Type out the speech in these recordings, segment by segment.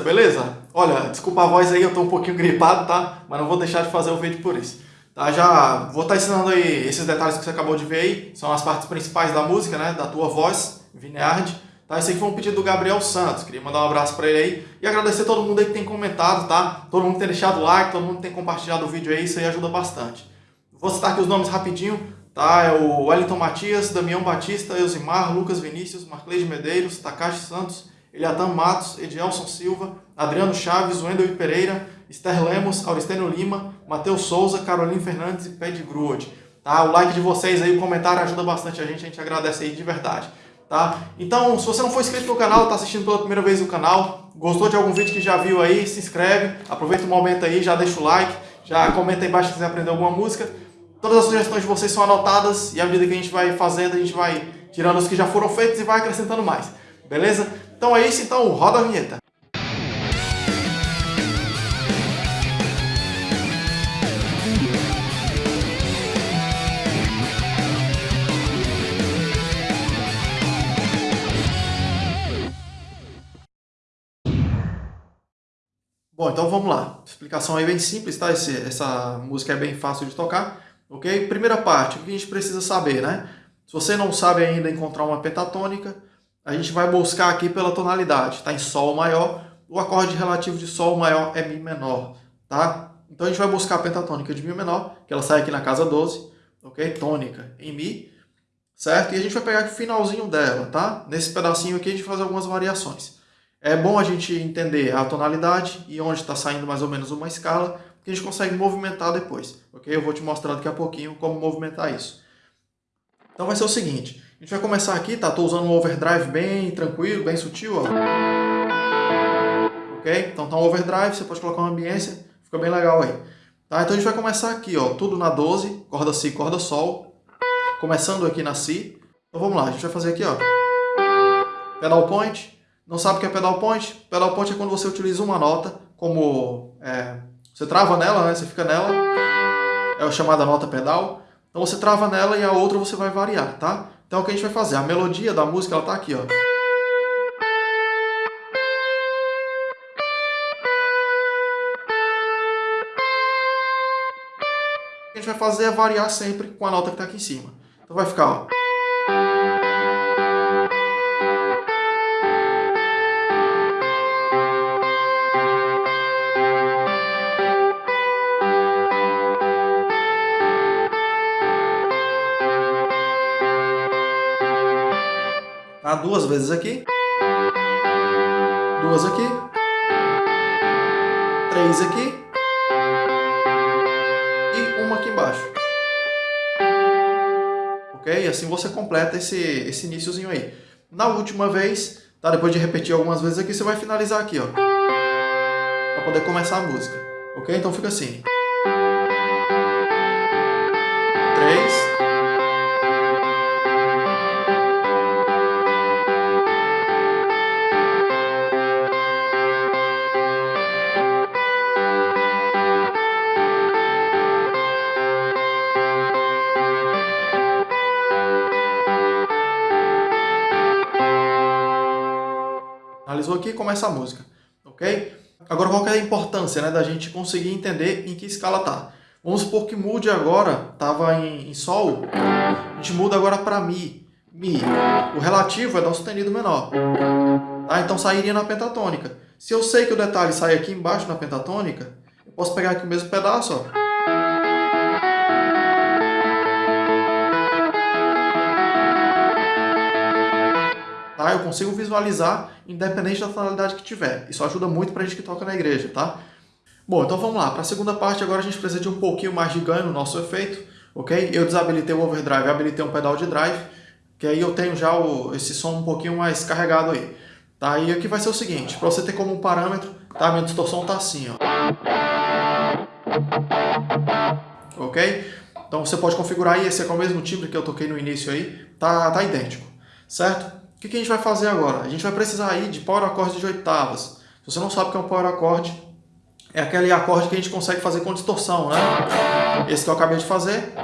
beleza? Olha, desculpa a voz aí, eu tô um pouquinho gripado, tá? Mas não vou deixar de fazer o vídeo por isso. Tá, já vou estar tá ensinando aí esses detalhes que você acabou de ver aí, são as partes principais da música, né? Da tua voz, Vineyard. Tá, esse aqui foi um pedido do Gabriel Santos, queria mandar um abraço para ele aí e agradecer todo mundo aí que tem comentado, tá? Todo mundo que tem deixado like, todo mundo que tem compartilhado o vídeo aí, isso aí ajuda bastante. Vou citar aqui os nomes rapidinho, tá? É o Wellington Matias, Damião Batista, Eusimar, Lucas Vinícius, Marcleide Medeiros, Takashi Santos, Eliatan Matos, Edielson Silva, Adriano Chaves, Wendel Pereira, Esther Lemos, Auristênio Lima, Matheus Souza, Carolina Fernandes e Ped Gruod. Tá? O like de vocês aí, o comentário ajuda bastante a gente, a gente agradece aí de verdade tá? Então, se você não for inscrito no canal, está assistindo pela primeira vez o canal, gostou de algum vídeo que já viu aí, se inscreve, aproveita o momento aí, já deixa o like, já comenta aí embaixo se quiser aprender alguma música. Todas as sugestões de vocês são anotadas e à medida que a gente vai fazendo, a gente vai tirando os que já foram feitos e vai acrescentando mais, beleza? Então é isso, então roda a vinheta. Bom, então vamos lá. Explicação aí bem simples, tá? Esse, essa música é bem fácil de tocar, ok? Primeira parte, o que a gente precisa saber, né? Se você não sabe ainda encontrar uma pentatônica, a gente vai buscar aqui pela tonalidade, tá? Em Sol maior, o acorde relativo de Sol maior é Mi menor, tá? Então a gente vai buscar a pentatônica de Mi menor, que ela sai aqui na casa 12, ok? Tônica em Mi, certo? E a gente vai pegar o finalzinho dela, tá? Nesse pedacinho aqui a gente fazer algumas variações. É bom a gente entender a tonalidade e onde está saindo mais ou menos uma escala, que a gente consegue movimentar depois, ok? Eu vou te mostrar daqui a pouquinho como movimentar isso. Então vai ser o seguinte, a gente vai começar aqui, tá? Estou usando um overdrive bem tranquilo, bem sutil, ó. Ok? Então tá um overdrive, você pode colocar uma ambiência, fica bem legal aí. Tá? Então a gente vai começar aqui, ó, tudo na 12, corda Si, corda Sol, começando aqui na Si. Então vamos lá, a gente vai fazer aqui, ó, pedal point, não sabe o que é pedal point? Pedal point é quando você utiliza uma nota como... É, você trava nela, né? Você fica nela. É a chamada nota pedal. Então você trava nela e a outra você vai variar, tá? Então o que a gente vai fazer? A melodia da música, ela tá aqui, ó. O que a gente vai fazer é variar sempre com a nota que está aqui em cima. Então vai ficar, ó. Tá? Duas vezes aqui. Duas aqui. Três aqui. E uma aqui embaixo. Ok? Assim você completa esse, esse iníciozinho aí. Na última vez, tá? depois de repetir algumas vezes aqui, você vai finalizar aqui, ó. Pra poder começar a música. Ok? Então fica assim. Finalizou aqui e começa a música, ok? Agora qual é a importância né, da gente conseguir entender em que escala tá? Vamos supor que mude agora, estava em, em, Sol, a gente muda agora para Mi. Mi. O relativo é Dó sustenido menor. Tá? Então sairia na pentatônica. Se eu sei que o detalhe sai aqui embaixo na pentatônica, eu posso pegar aqui o mesmo pedaço, ó. Tá? Eu consigo visualizar independente da tonalidade que tiver. Isso ajuda muito para a gente que toca na igreja, tá? Bom, então vamos lá. Para a segunda parte agora a gente precisa de um pouquinho mais de ganho no nosso efeito, ok? Eu desabilitei o overdrive, habilitei um pedal de drive, que aí eu tenho já o, esse som um pouquinho mais carregado aí. Tá? E aqui vai ser o seguinte, para você ter como um parâmetro, tá? Minha distorção tá assim, ó. Ok? Então você pode configurar aí, esse é com o mesmo timbre que eu toquei no início aí, tá, tá idêntico, certo? O que a gente vai fazer agora? A gente vai precisar aí de power acorde de oitavas. Se você não sabe o que é um power acorde, é aquele acorde que a gente consegue fazer com distorção, né? Esse que eu acabei de fazer,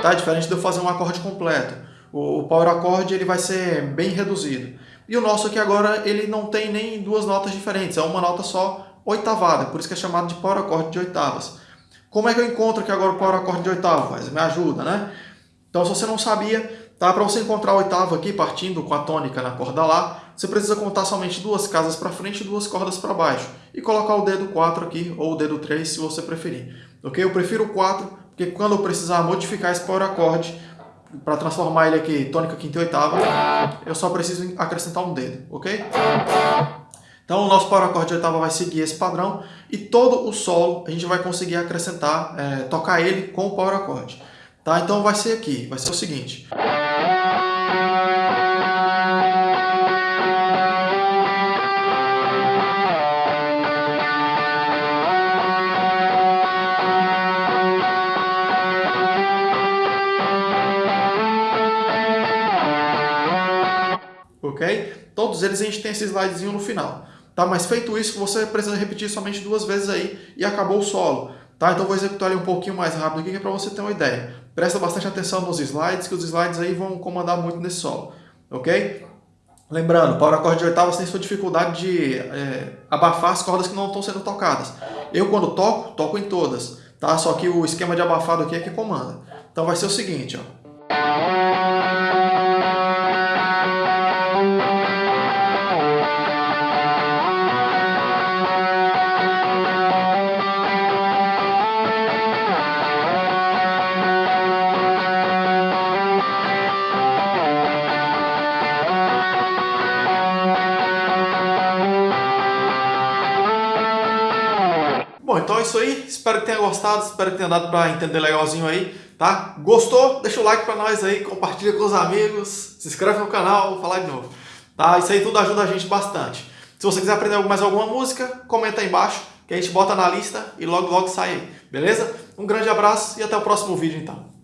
tá? Diferente de eu fazer um acorde completo. O power acorde ele vai ser bem reduzido. E o nosso aqui agora, ele não tem nem duas notas diferentes, é uma nota só oitavada, por isso que é chamado de power acorde de oitavas. Como é que eu encontro aqui agora o power acorde de oitavas? Me ajuda, né? Então, se você não sabia, tá? para você encontrar a oitava aqui, partindo com a tônica na corda Lá, você precisa contar somente duas casas para frente e duas cordas para baixo. E colocar o dedo 4 aqui, ou o dedo 3, se você preferir. Ok? Eu prefiro o 4, porque quando eu precisar modificar esse power acorde, para transformar ele aqui tônica, quinta e oitava, eu só preciso acrescentar um dedo, ok? Então o nosso power acorde de oitava vai seguir esse padrão e todo o solo a gente vai conseguir acrescentar, é, tocar ele com o power acorde. Tá? Então vai ser aqui, vai ser o seguinte. Ok? Todos eles a gente tem esse slidezinho no final. Tá? Mas feito isso, você precisa repetir somente duas vezes aí e acabou o solo. Tá? Então vou executar ele um pouquinho mais rápido aqui, que é para você ter uma ideia. Presta bastante atenção nos slides, que os slides aí vão comandar muito nesse solo. Ok? Lembrando, para o acorde de você tem sua dificuldade de é, abafar as cordas que não estão sendo tocadas. Eu quando toco, toco em todas. Tá? Só que o esquema de abafado aqui é que comanda. Então vai ser o seguinte, ó. Então é isso aí. Espero que tenha gostado, espero que tenha dado para entender legalzinho aí, tá? Gostou? Deixa o like para nós aí, compartilha com os amigos, se inscreve no canal, vou falar de novo. Tá? Isso aí tudo ajuda a gente bastante. Se você quiser aprender mais alguma música, comenta aí embaixo, que a gente bota na lista e logo logo sai aí, beleza? Um grande abraço e até o próximo vídeo então.